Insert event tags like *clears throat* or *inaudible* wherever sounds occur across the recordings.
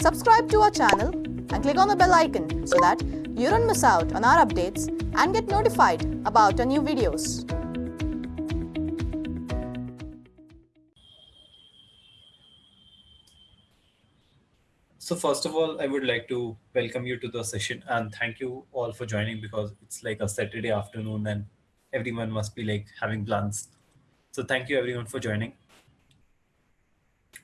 Subscribe to our channel and click on the bell icon so that you don't miss out on our updates and get notified about our new videos. So first of all, I would like to welcome you to the session and thank you all for joining because it's like a Saturday afternoon and everyone must be like having plans. So thank you everyone for joining.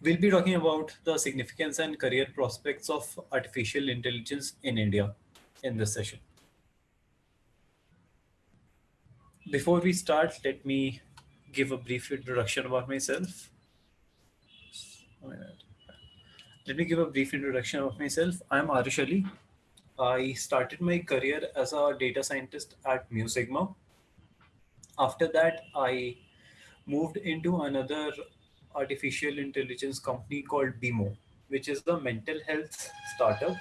We'll be talking about the significance and career prospects of artificial intelligence in India in this session. Before we start, let me give a brief introduction about myself. Let me give a brief introduction of myself. I'm Arish Ali. I started my career as a data scientist at Mu Sigma. After that, I moved into another artificial intelligence company called BMO, which is the mental health startup,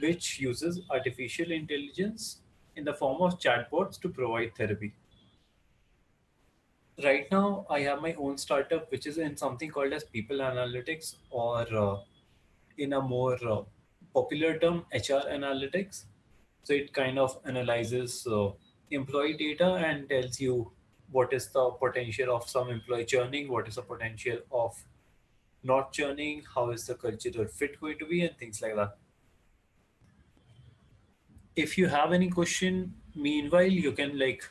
which uses artificial intelligence in the form of chatbots to provide therapy. Right now, I have my own startup, which is in something called as people analytics, or uh, in a more uh, popular term, HR analytics. So it kind of analyzes uh, employee data and tells you what is the potential of some employee churning, what is the potential of not churning, how is the cultural fit going to be, and things like that. If you have any question, meanwhile, you can like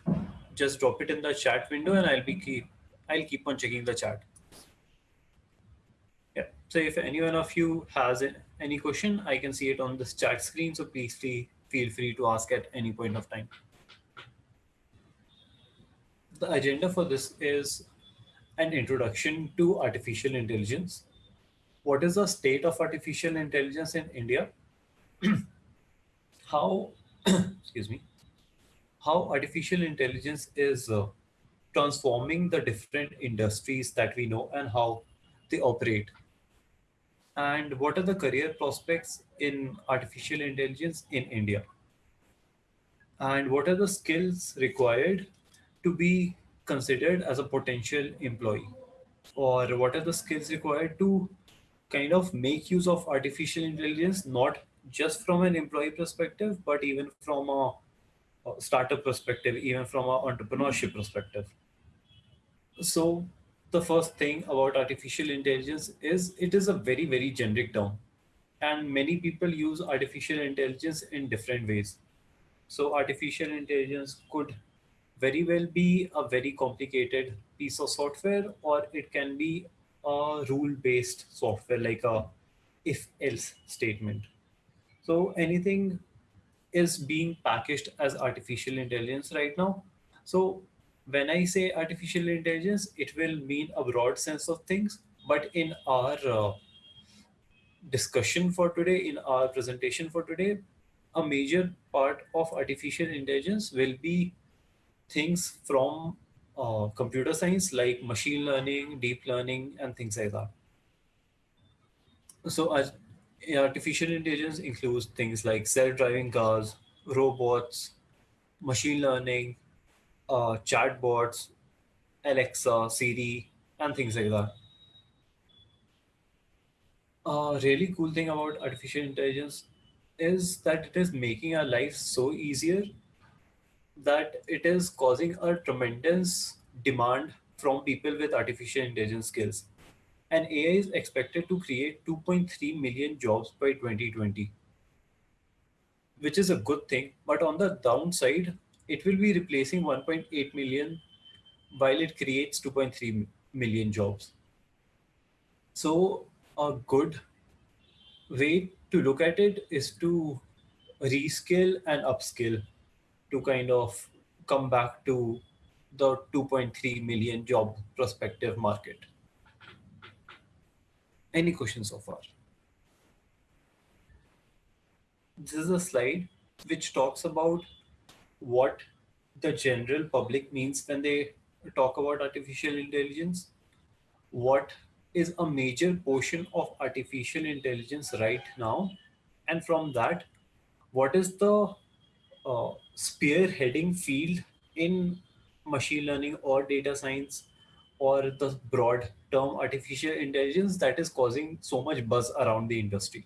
just drop it in the chat window and I'll be keep I'll keep on checking the chat. Yeah. So if any one of you has any question, I can see it on this chat screen. So please feel free to ask at any point of time the agenda for this is an introduction to artificial intelligence. What is the state of artificial intelligence in India? *clears throat* how, *clears throat* excuse me, how artificial intelligence is uh, transforming the different industries that we know and how they operate. And what are the career prospects in artificial intelligence in India? And what are the skills required to be considered as a potential employee? Or what are the skills required to kind of make use of artificial intelligence, not just from an employee perspective, but even from a, startup perspective, even from an entrepreneurship perspective? So the first thing about artificial intelligence is it is a very, very generic term. And many people use artificial intelligence in different ways. So artificial intelligence could very well be a very complicated piece of software, or it can be a rule-based software like a if-else statement. So anything is being packaged as artificial intelligence right now. So when I say artificial intelligence, it will mean a broad sense of things, but in our uh, discussion for today, in our presentation for today, a major part of artificial intelligence will be things from uh, computer science like machine learning, deep learning, and things like that. So artificial intelligence includes things like self-driving cars, robots, machine learning, uh, chatbots, Alexa, Siri, and things like that. A really cool thing about artificial intelligence is that it is making our lives so easier that it is causing a tremendous demand from people with artificial intelligence skills. And AI is expected to create 2.3 million jobs by 2020, which is a good thing. But on the downside, it will be replacing 1.8 million while it creates 2.3 million jobs. So a good way to look at it is to reskill and upskill to kind of come back to the 2.3 million job prospective market. Any questions so far? This is a slide which talks about what the general public means when they talk about artificial intelligence. What is a major portion of artificial intelligence right now? And from that, what is the uh, spearheading field in machine learning or data science or the broad term artificial intelligence that is causing so much buzz around the industry.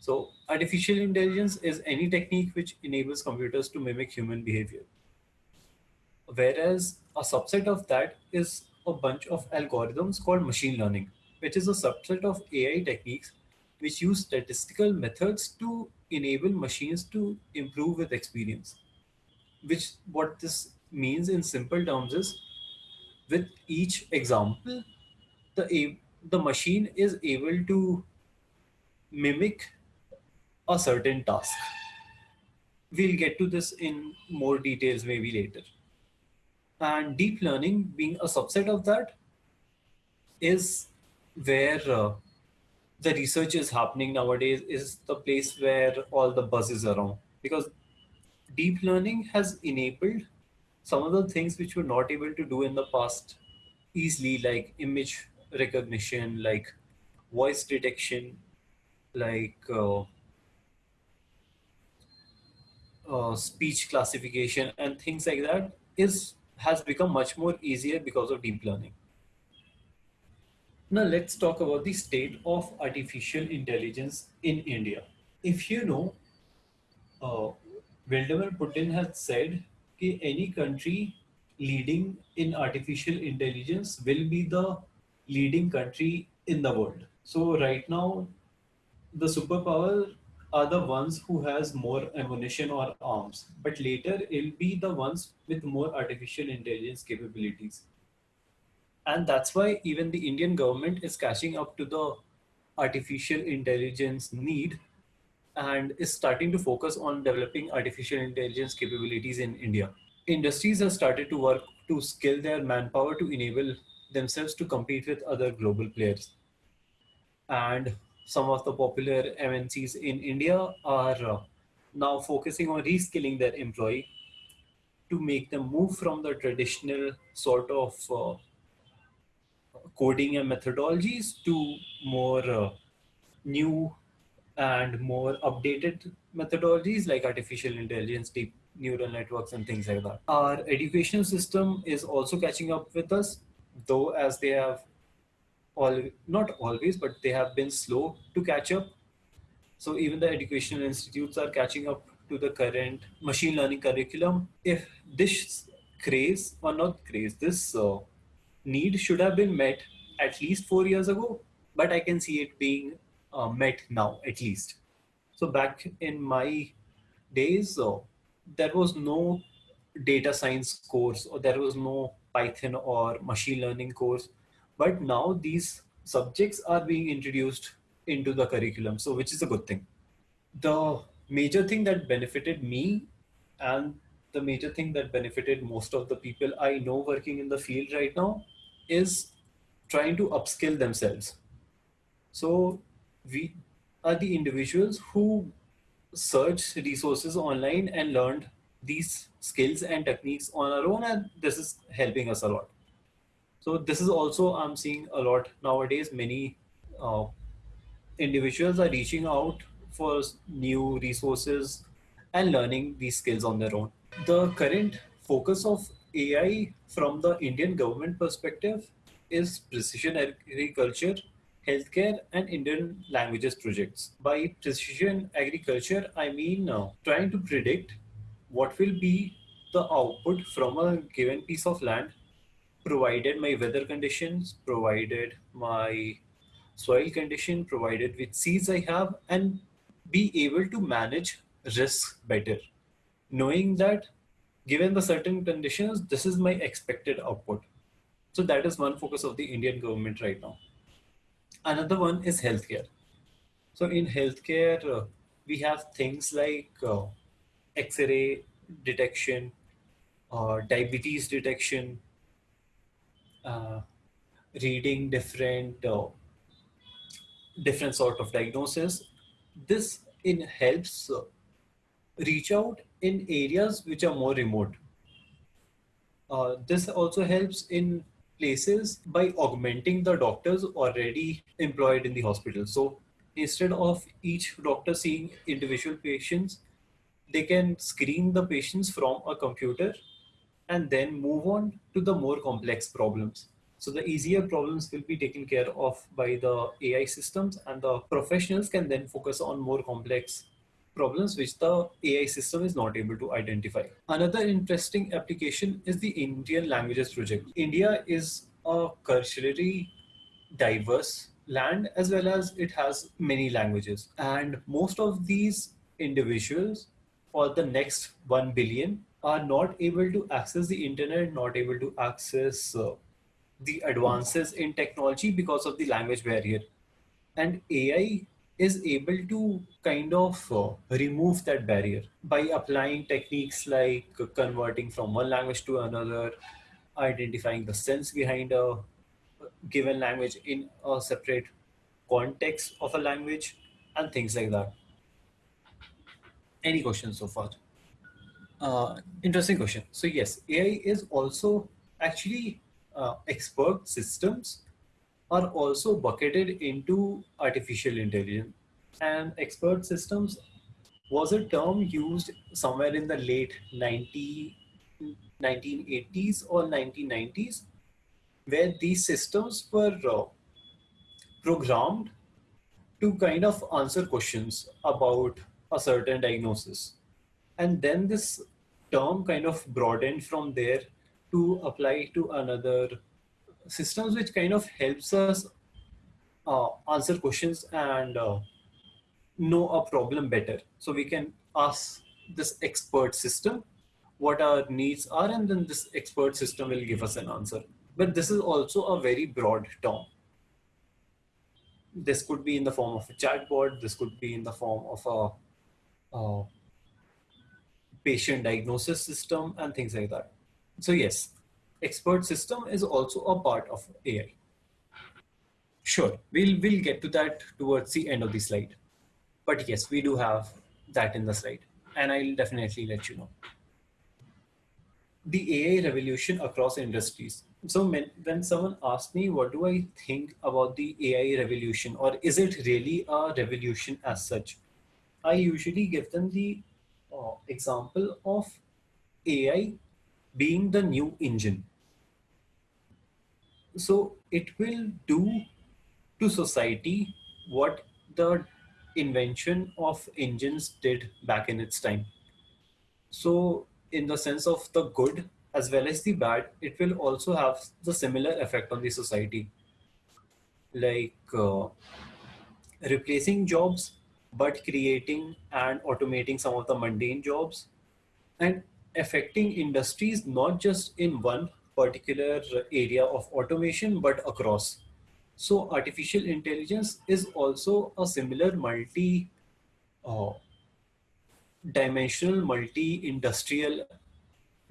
So artificial intelligence is any technique which enables computers to mimic human behavior. Whereas a subset of that is a bunch of algorithms called machine learning, which is a subset of AI techniques which use statistical methods to enable machines to improve with experience. Which what this means in simple terms is with each example, the, the machine is able to mimic a certain task. We'll get to this in more details maybe later. And deep learning being a subset of that is where uh, the research is happening nowadays is the place where all the buzz is around because deep learning has enabled some of the things which were not able to do in the past easily like image recognition like voice detection like uh, uh, speech classification and things like that is has become much more easier because of deep learning now let's talk about the state of artificial intelligence in India. If you know, uh, Vladimir Putin has said that any country leading in artificial intelligence will be the leading country in the world. So right now, the superpower are the ones who has more ammunition or arms, but later it'll be the ones with more artificial intelligence capabilities and that's why even the Indian government is catching up to the artificial intelligence need and is starting to focus on developing artificial intelligence capabilities in India. Industries have started to work to scale their manpower to enable themselves to compete with other global players. And some of the popular MNCs in India are uh, now focusing on reskilling their employee to make them move from the traditional sort of uh, coding and methodologies to more uh, new and more updated methodologies like artificial intelligence, deep neural networks and things like that. Our education system is also catching up with us, though as they have all not always, but they have been slow to catch up. So even the educational institutes are catching up to the current machine learning curriculum. If this craze or not craze, this uh, need should have been met at least four years ago, but I can see it being uh, met now at least. So back in my days, uh, there was no data science course or there was no Python or machine learning course, but now these subjects are being introduced into the curriculum, so which is a good thing. The major thing that benefited me and the major thing that benefited most of the people I know working in the field right now is trying to upskill themselves. So we are the individuals who searched resources online and learned these skills and techniques on our own and this is helping us a lot. So this is also I'm seeing a lot nowadays many uh, individuals are reaching out for new resources and learning these skills on their own. The current focus of AI from the Indian government perspective is precision agriculture, healthcare, and Indian languages projects. By precision agriculture, I mean uh, trying to predict what will be the output from a given piece of land, provided my weather conditions, provided my soil condition, provided which seeds I have, and be able to manage risk better, knowing that given the certain conditions, this is my expected output. So that is one focus of the Indian government right now. Another one is healthcare. So in healthcare, uh, we have things like uh, X-ray detection, uh, diabetes detection, uh, reading different uh, different sort of diagnosis. This in helps uh, reach out in areas which are more remote. Uh, this also helps in places by augmenting the doctors already employed in the hospital. So instead of each doctor seeing individual patients, they can screen the patients from a computer and then move on to the more complex problems. So the easier problems will be taken care of by the AI systems and the professionals can then focus on more complex problems which the AI system is not able to identify. Another interesting application is the Indian Languages Project. India is a culturally diverse land as well as it has many languages and most of these individuals for the next 1 billion are not able to access the internet not able to access uh, the advances in technology because of the language barrier and ai is able to kind of uh, remove that barrier by applying techniques like converting from one language to another identifying the sense behind a given language in a separate context of a language and things like that. Any questions so far? Uh, interesting question. So yes, AI is also actually uh, expert systems are also bucketed into artificial intelligence and expert systems was a term used somewhere in the late 90, 1980s or 1990s where these systems were uh, programmed to kind of answer questions about a certain diagnosis. And then this term kind of broadened from there to apply to another systems which kind of helps us uh, answer questions and uh, know a problem better. So we can ask this expert system what our needs are and then this expert system will give us an answer. But this is also a very broad term. This could be in the form of a chatbot. This could be in the form of a, a patient diagnosis system and things like that. So yes, expert system is also a part of AI. Sure, we'll, we'll get to that towards the end of the slide. But yes, we do have that in the slide and I'll definitely let you know. The AI revolution across industries so when someone asks me what do i think about the ai revolution or is it really a revolution as such i usually give them the uh, example of ai being the new engine so it will do to society what the invention of engines did back in its time so in the sense of the good as well as the bad, it will also have the similar effect on the society. Like uh, replacing jobs, but creating and automating some of the mundane jobs and affecting industries not just in one particular area of automation, but across. So artificial intelligence is also a similar multi uh, dimensional, multi-industrial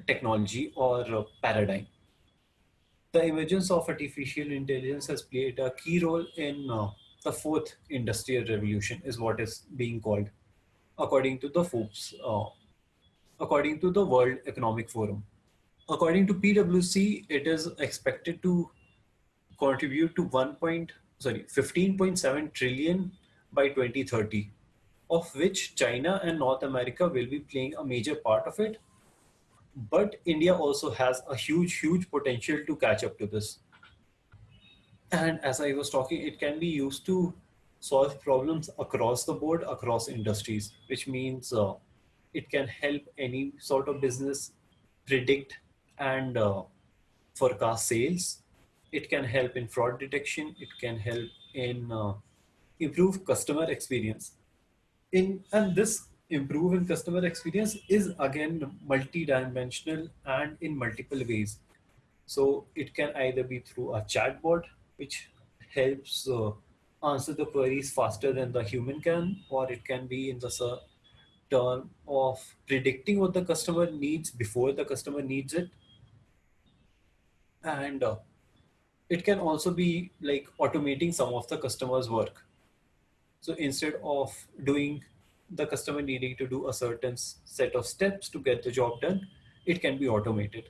technology or paradigm. The emergence of artificial intelligence has played a key role in uh, the fourth industrial revolution is what is being called according to the Forbes, uh, according to the World Economic Forum. According to PwC, it is expected to contribute to 1. Point, sorry, 15.7 trillion by 2030, of which China and North America will be playing a major part of it but India also has a huge, huge potential to catch up to this. And as I was talking, it can be used to solve problems across the board, across industries, which means uh, it can help any sort of business predict and uh, forecast sales. It can help in fraud detection. It can help in uh, improve customer experience. In and this improve in customer experience is again multi-dimensional and in multiple ways. So it can either be through a chatbot, which helps uh, answer the queries faster than the human can, or it can be in the term of predicting what the customer needs before the customer needs it. And uh, it can also be like automating some of the customer's work. So instead of doing the customer needing to do a certain set of steps to get the job done, it can be automated.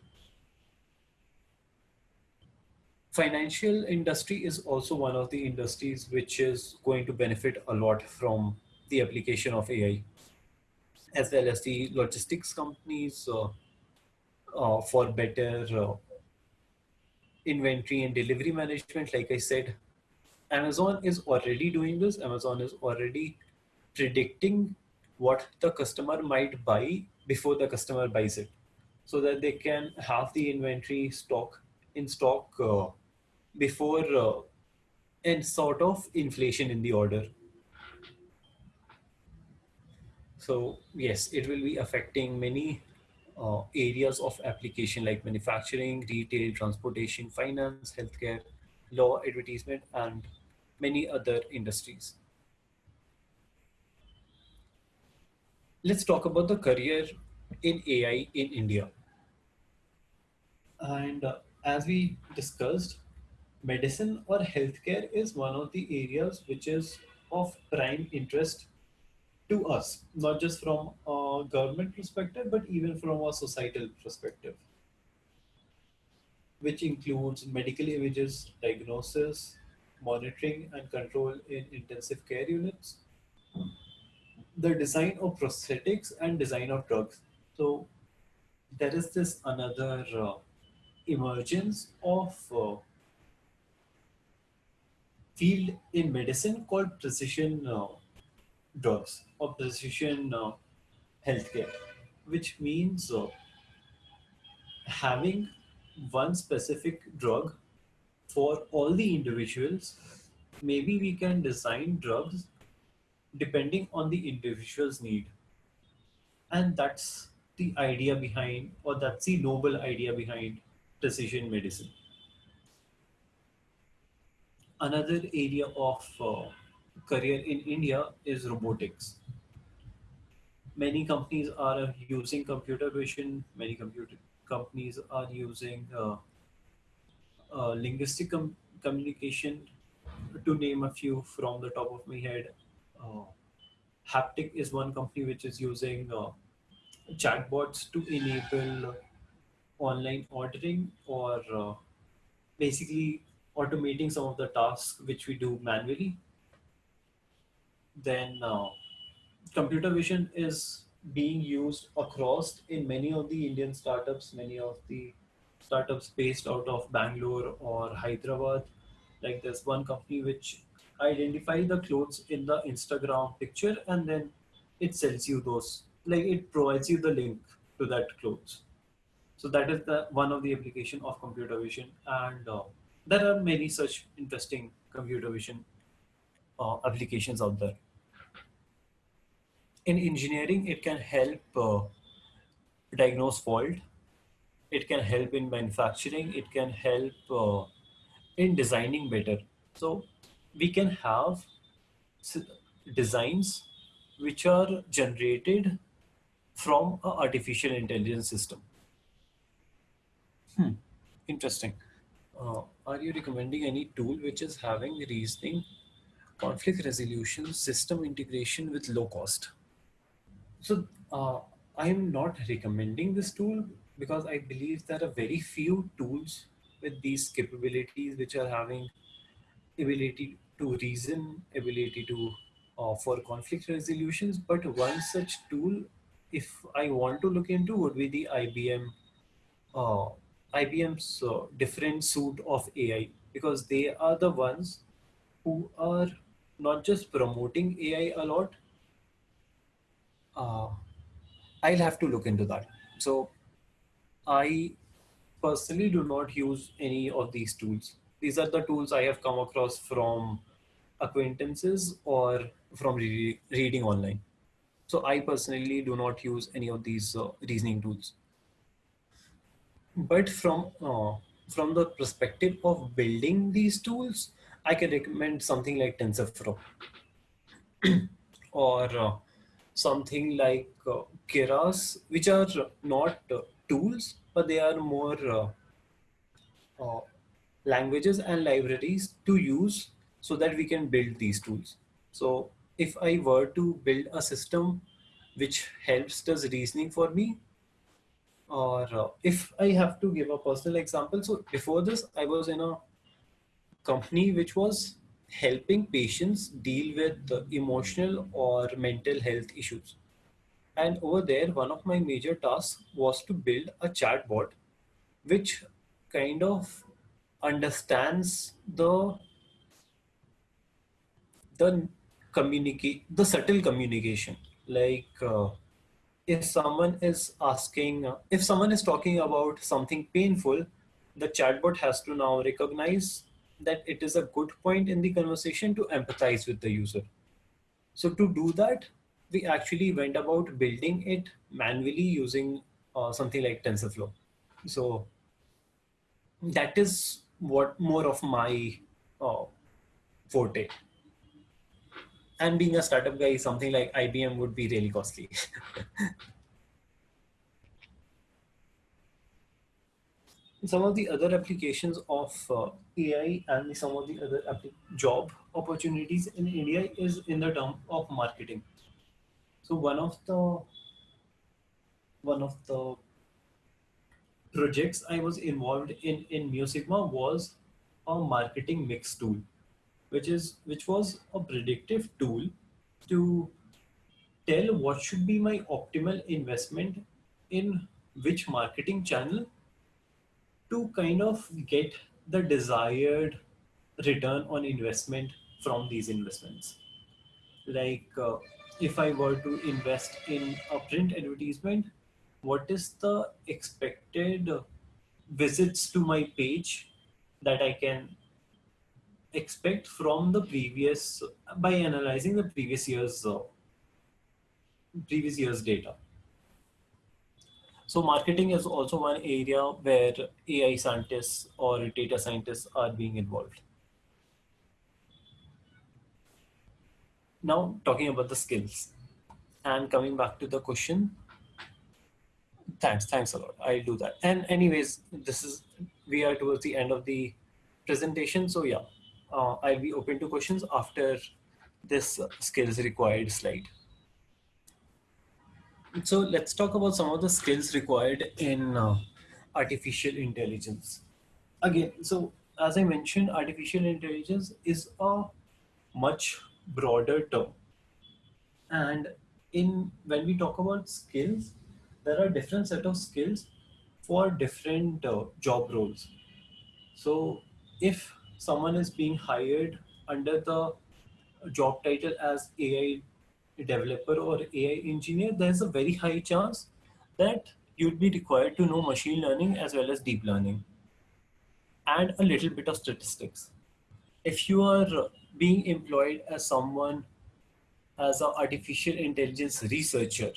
Financial industry is also one of the industries which is going to benefit a lot from the application of AI, as well as the logistics companies uh, uh, for better uh, inventory and delivery management, like I said, Amazon is already doing this. Amazon is already predicting what the customer might buy before the customer buys it so that they can have the inventory stock in stock uh, before uh, and sort of inflation in the order so yes it will be affecting many uh, areas of application like manufacturing retail transportation finance healthcare law advertisement and many other industries let's talk about the career in AI in India. And uh, as we discussed, medicine or healthcare is one of the areas which is of prime interest to us, not just from a government perspective, but even from a societal perspective, which includes medical images, diagnosis, monitoring, and control in intensive care units, the design of prosthetics and design of drugs. So there is this another uh, emergence of uh, field in medicine called precision uh, drugs or precision uh, healthcare, which means uh, having one specific drug for all the individuals. Maybe we can design drugs depending on the individual's need. And that's the idea behind, or that's the noble idea behind precision medicine. Another area of uh, career in India is robotics. Many companies are using computer vision, many computer companies are using uh, uh, linguistic com- communication, to name a few from the top of my head uh, Haptik is one company which is using uh, chatbots to enable online ordering or uh, basically automating some of the tasks which we do manually. Then uh, computer vision is being used across in many of the Indian startups, many of the startups based out of Bangalore or Hyderabad. Like there's one company which identify the clothes in the Instagram picture and then it sells you those. Like it provides you the link to that clothes. So that is the one of the application of computer vision and uh, there are many such interesting computer vision uh, applications out there in engineering it can help uh, diagnose fault it can help in manufacturing it can help uh, in designing better so we can have designs which are generated from an artificial intelligence system. Hmm. Interesting. Uh, are you recommending any tool which is having reasoning, conflict resolution, system integration with low cost? So uh, I am not recommending this tool because I believe there are very few tools with these capabilities which are having ability to reason, ability to uh, for conflict resolutions. But one such tool, if I want to look into, would be the IBM, uh, IBM's uh, different suite of AI because they are the ones who are not just promoting AI a lot. Uh, I'll have to look into that. So I personally do not use any of these tools. These are the tools I have come across from acquaintances or from re- reading online. So I personally do not use any of these uh, reasoning tools. But from uh, from the perspective of building these tools, I can recommend something like TensorFlow *clears throat* or uh, something like uh, Keras, which are not uh, tools, but they are more uh, uh, languages and libraries to use so that we can build these tools. So if I were to build a system which helps does reasoning for me, or uh, if I have to give a personal example, so before this, I was in a company which was helping patients deal with emotional or mental health issues. And over there, one of my major tasks was to build a chatbot which kind of understands the the communicate the subtle communication like uh, if someone is asking uh, if someone is talking about something painful the chatbot has to now recognize that it is a good point in the conversation to empathize with the user. So to do that we actually went about building it manually using uh, something like tensorflow. So that is what more of my uh, forte. And being a startup guy, something like IBM would be really costly. *laughs* some of the other applications of uh, AI and some of the other job opportunities in India is in the term of marketing. So one of the one of the projects I was involved in in MuSigma was a marketing mix tool which is which was a predictive tool to tell what should be my optimal investment in which marketing channel to kind of get the desired return on investment from these investments. Like uh, if i were to invest in a print advertisement what is the expected visits to my page that i can expect from the previous by analyzing the previous year's uh, previous year's data so marketing is also one area where ai scientists or data scientists are being involved. Now talking about the skills. And coming back to the question thanks thanks a lot. I'll do that. And anyways this is we are towards the end of the presentation. So yeah uh, I'll be open to questions after this skills required slide. So let's talk about some of the skills required in uh, artificial intelligence. Again, so as I mentioned, artificial intelligence is a much broader term. And in when we talk about skills, there are different set of skills for different uh, job roles. So if someone is being hired under the job title as AI developer or AI engineer, there's a very high chance that you'd be required to know machine learning as well as deep learning and a little bit of statistics. If you are being employed as someone as an artificial intelligence researcher,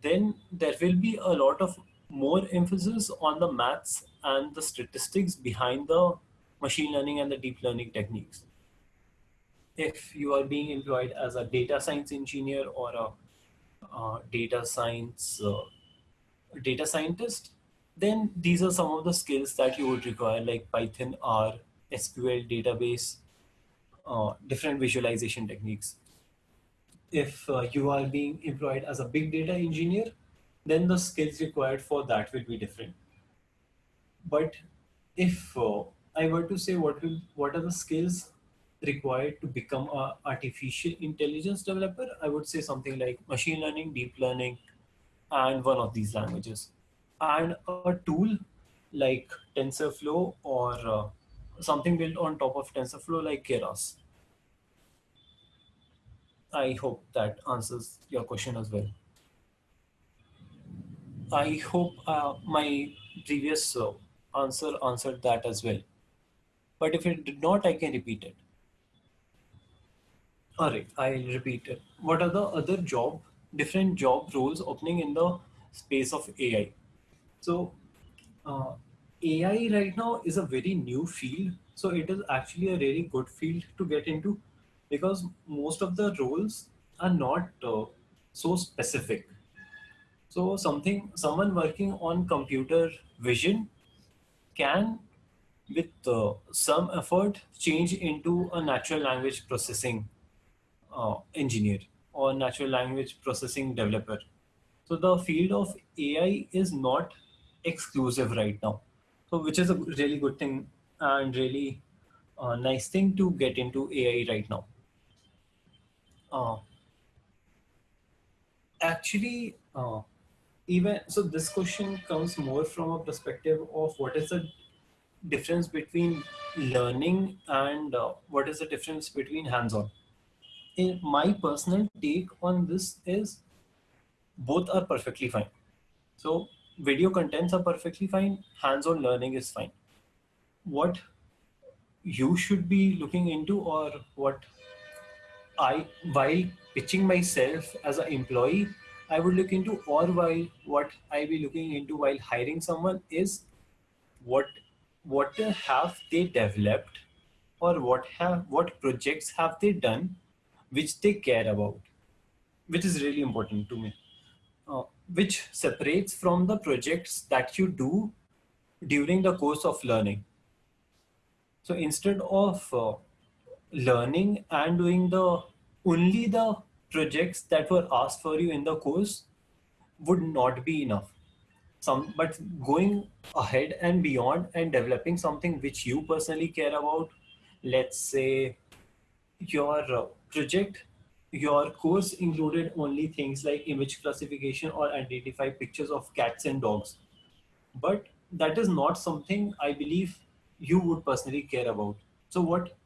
then there will be a lot of more emphasis on the maths and the statistics behind the machine learning and the deep learning techniques. If you are being employed as a data science engineer or a uh, data science uh, data scientist, then these are some of the skills that you would require like Python, R, SQL database, uh, different visualization techniques. If uh, you are being employed as a big data engineer, then the skills required for that will be different. But if uh, I were to say what will what are the skills required to become a artificial intelligence developer, I would say something like machine learning, deep learning, and one of these languages. And a tool like TensorFlow or uh, something built on top of TensorFlow like Keras. I hope that answers your question as well. I hope uh, my previous uh, answer answered that as well. But if it did not, I can repeat it. All right, I'll repeat it. What are the other job, different job roles opening in the space of AI? So uh, AI right now is a very new field. So it is actually a really good field to get into because most of the roles are not uh, so specific. So something, someone working on computer vision can with uh, some effort change into a natural language processing uh, engineer or natural language processing developer. So the field of AI is not exclusive right now. So which is a really good thing and really uh, nice thing to get into AI right now. Uh, actually, uh, even so this question comes more from a perspective of what is the difference between learning and uh, what is the difference between hands-on? My personal take on this is both are perfectly fine. So video contents are perfectly fine. Hands-on learning is fine. What you should be looking into or what I, while pitching myself as an employee, I would look into or while what I be looking into while hiring someone is what what have they developed or what have what projects have they done which they care about which is really important to me uh, which separates from the projects that you do during the course of learning. So instead of uh, learning and doing the only the projects that were asked for you in the course would not be enough. Some but going ahead and beyond and developing something which you personally care about let's say your uh, project your course included only things like image classification or identify pictures of cats and dogs. But that is not something i believe you would personally care about. So what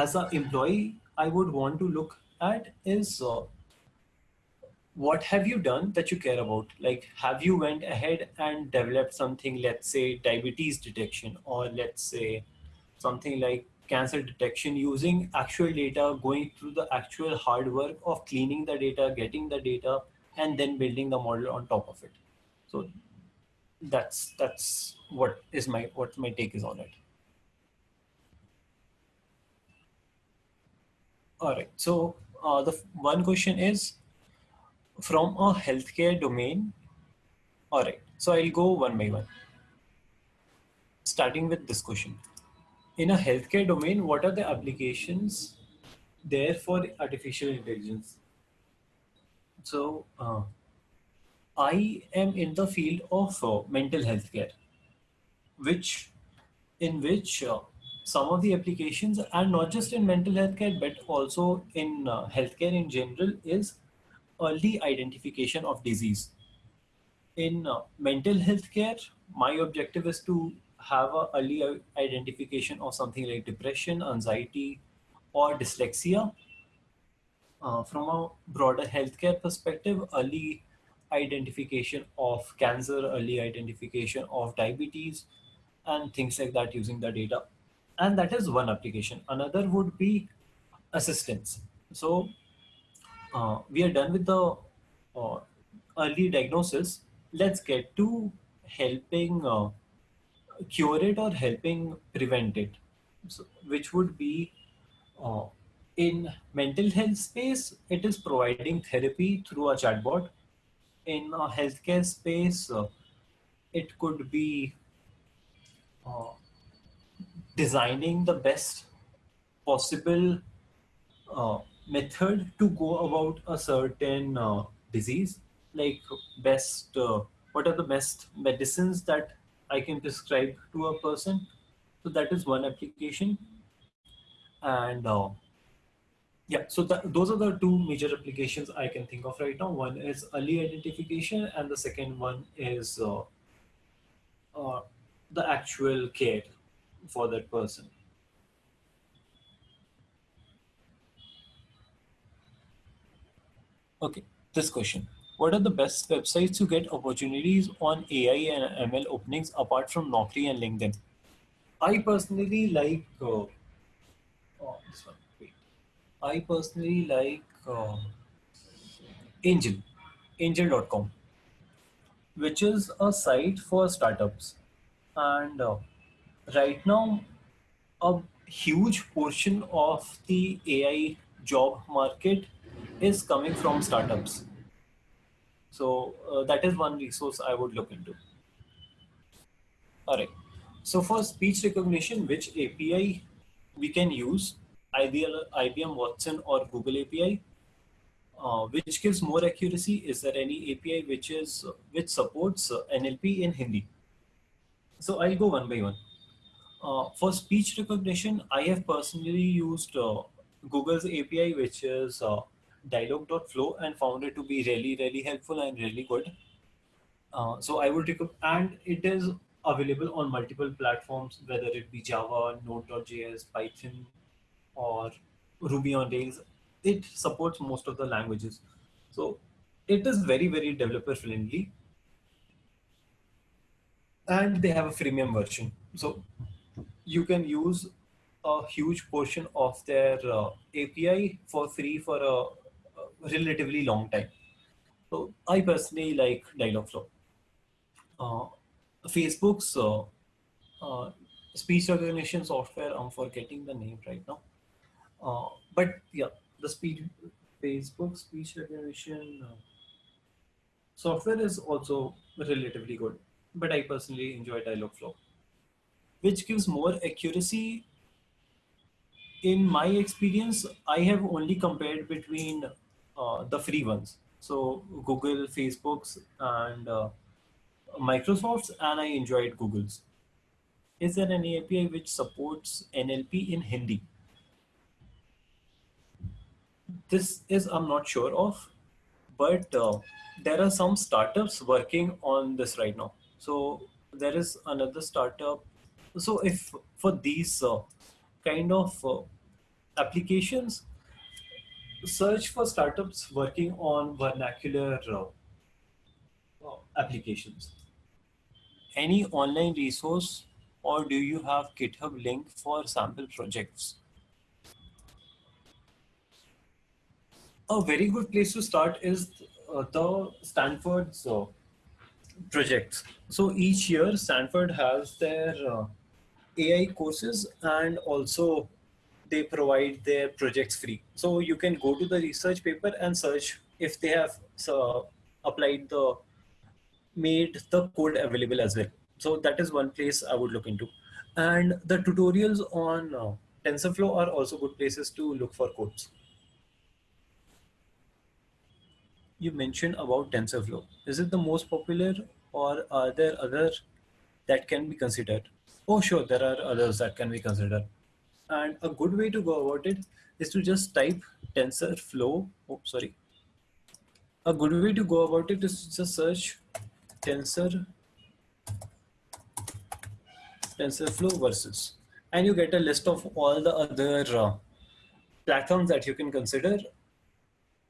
as an employee i would want to look at is uh, what have you done that you care about? Like have you went ahead and developed something let's say diabetes detection or let's say something like cancer detection using actual data going through the actual hard work of cleaning the data getting the data and then building the model on top of it so that's that's what is my what my take is on it all right so uh, the one question is from a healthcare domain. All right, so I'll go one by one. Starting with this question. In a healthcare domain, what are the applications there for artificial intelligence? So uh, I am in the field of uh, mental health care, which in which uh, some of the applications and not just in mental health care, but also in uh, healthcare in general is early identification of disease. In uh, mental health care, my objective is to have a early identification of something like depression, anxiety, or dyslexia. Uh, from a broader healthcare perspective, early identification of cancer, early identification of diabetes, and things like that using the data. And that is one application. Another would be assistance. So uh, we are done with the uh, early diagnosis. Let's get to helping uh, cure it or helping prevent it, so, which would be uh, in mental health space, it is providing therapy through a chatbot. In a healthcare space, uh, it could be uh, designing the best possible uh, method to go about a certain uh, disease like best uh, what are the best medicines that i can prescribe to a person. So that is one application. And uh, yeah so that, those are the two major applications i can think of right now. One is early identification and the second one is uh, uh, the actual care for that person. Okay, this question. What are the best websites to get opportunities on AI and ML openings apart from Naukri and LinkedIn? I personally like, uh, oh, this one, wait. I personally like uh, Angel, angel.com, which is a site for startups. And uh, right now, a huge portion of the AI job market is coming from startups. So uh, that is one resource I would look into. All right. So for speech recognition, which API we can use, IBM, IBM Watson or Google API, uh, which gives more accuracy? Is there any API which is which supports uh, NLP in Hindi? So I'll go one by one. Uh, for speech recognition, I have personally used uh, Google's API, which is uh, Dialogflow and found it to be really, really helpful and really good. Uh, so I would recommend, and it is available on multiple platforms, whether it be Java, Node.js, Python, or Ruby on Rails. It supports most of the languages. So it is very, very developer friendly. And they have a freemium version. So you can use a huge portion of their uh, API for free for a, a, relatively long time. So I personally like Dialogflow. Uh, Facebook's uh, uh, speech recognition software, I'm forgetting the name right now. Uh, but yeah, the speed Facebook speech recognition uh, software is also relatively good, but I personally enjoy Dialogflow, which gives more accuracy. In my experience, I have only compared between uh, the free ones. So Google, Facebook's, and uh, Microsoft's, and I enjoyed Google's. Is there any API which supports NLP in Hindi? This is I'm not sure of, but uh, there are some startups working on this right now. So there is another startup. So if for these uh, kind of uh, applications, search for startups working on vernacular uh, applications. Any online resource or do you have GitHub link for sample projects? A very good place to start is uh, the Stanford's uh, projects. So each year Stanford has their uh, AI courses and also they provide their projects free. So you can go to the research paper and search if they have uh, applied the made the code available as well. So that is one place I would look into. And the tutorials on uh, TensorFlow are also good places to look for codes. You mentioned about TensorFlow. Is it the most popular or are there other that can be considered? Oh, sure, there are others that can be considered. And a good way to go about it is to just type TensorFlow. Oh, sorry. A good way to go about it is to just search Tensor TensorFlow versus, and you get a list of all the other uh, platforms that you can consider.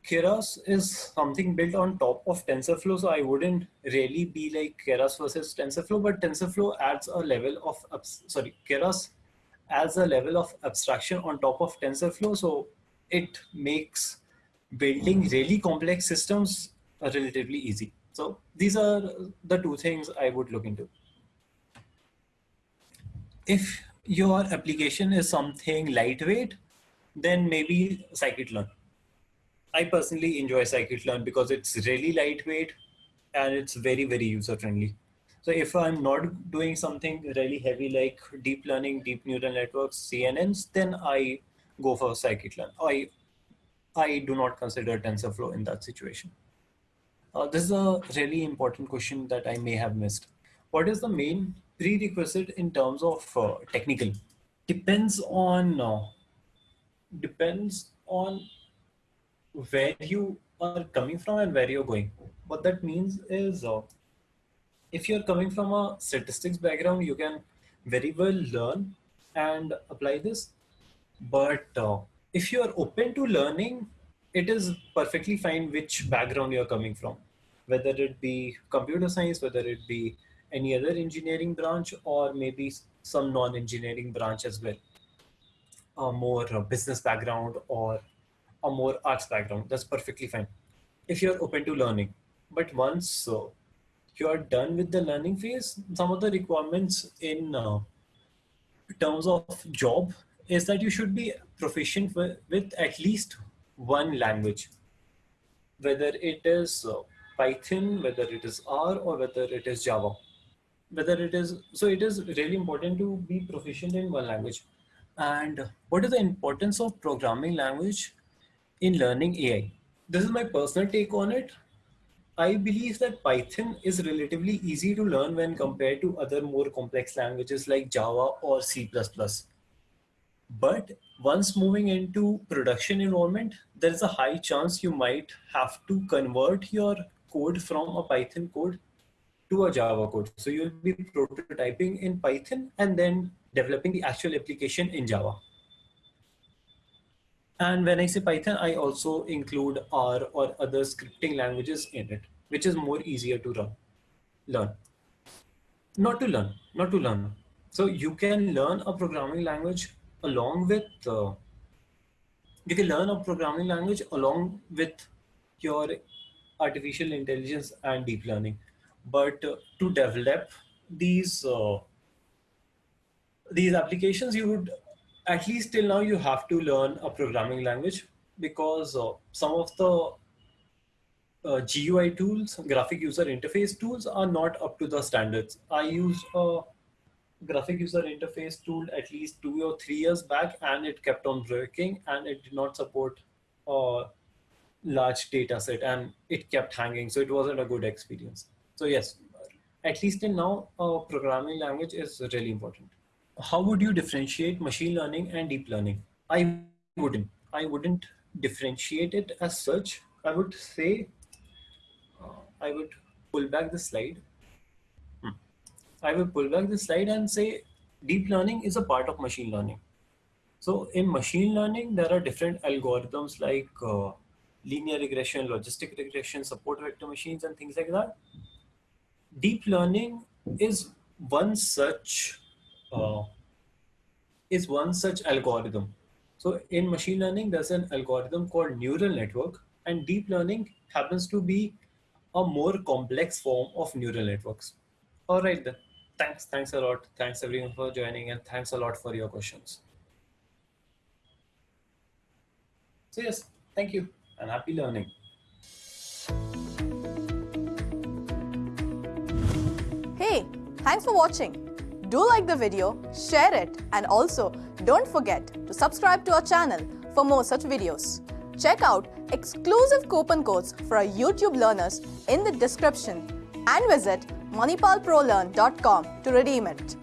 Keras is something built on top of TensorFlow, so I wouldn't really be like Keras versus TensorFlow, but TensorFlow adds a level of, sorry, Keras adds a level of abstraction on top of TensorFlow, so it makes building mm-hmm. really complex systems relatively easy. So these are the two things I would look into if your application is something lightweight, then maybe scikit-learn. I personally enjoy scikit-learn because it's really lightweight and it's very, very user-friendly. So if I'm not doing something really heavy like deep learning, deep neural networks, CNNs, then I go for scikit-learn. I, I do not consider TensorFlow in that situation. Uh, this is a really important question that I may have missed. What is the main prerequisite in terms of uh, technical depends on uh, depends on where you are coming from and where you're going what that means is uh, if you're coming from a statistics background you can very well learn and apply this but uh, if you are open to learning it is perfectly fine which background you're coming from whether it be computer science whether it be any other engineering branch or maybe some non-engineering branch as well. A more uh, business background or a more arts background, that's perfectly fine. If you're open to learning. But once uh, you're done with the learning phase, some of the requirements in uh, terms of job is that you should be proficient with, with at least one language, whether it is uh, Python, whether it is R, or whether it is Java. Whether it is so it is really important to be proficient in one language. And what is the importance of programming language in learning ai this is my personal take on it i believe that python is relatively easy to learn when compared to other more complex languages like java or c++ but once moving into production environment there is a high chance you might have to convert your code from a python code to a Java code. So you'll be prototyping in Python and then developing the actual application in Java. And when I say Python, I also include R or other scripting languages in it, which is more easier to run, learn. Not to learn, not to learn. So you can learn a programming language along with, uh, you can learn a programming language along with your artificial intelligence and deep learning. But uh, to develop these uh, these applications, you would at least till now you have to learn a programming language because uh, some of the uh, GUI tools, graphic user interface tools are not up to the standards. I used a graphic user interface tool at least two or three years back and it kept on breaking and it did not support a large data set and it kept hanging. So it wasn't a good experience. So yes, at least in now, a programming language is really important how would you differentiate machine learning and deep learning? I wouldn't. I wouldn't differentiate it as such. I would say, uh, I would pull back the slide. Hmm. I will pull back the slide and say deep learning is a part of machine learning. So in machine learning, there are different algorithms like uh, linear regression, logistic regression, support vector machines, and things like that. Deep learning is one such uh, is one such algorithm. So in machine learning, there's an algorithm called neural network and deep learning happens to be a more complex form of neural networks. All right then. Thanks. Thanks a lot. Thanks everyone for joining and thanks a lot for your questions. So yes, thank you and happy learning. Hey, thanks for watching. Do like the video, share it and also don't forget to subscribe to our channel for more such videos. Check out exclusive coupon codes for our YouTube learners in the description and visit manipalprolearn.com to redeem it.